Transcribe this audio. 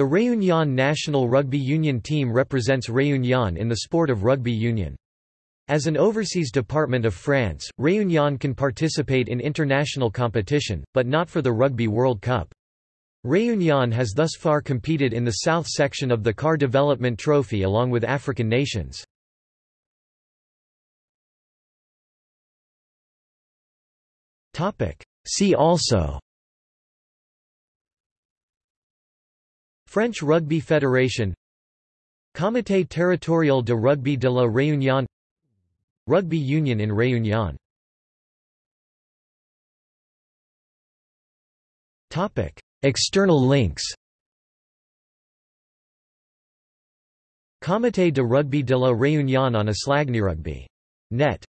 The Réunion national rugby union team represents Réunion in the sport of rugby union. As an overseas department of France, Réunion can participate in international competition, but not for the Rugby World Cup. Réunion has thus far competed in the south section of the CAR Development Trophy along with African nations. See also French Rugby Federation Comité territorial de rugby de la Réunion Rugby union in Réunion. External links. Comité de rugby de la Réunion on a Net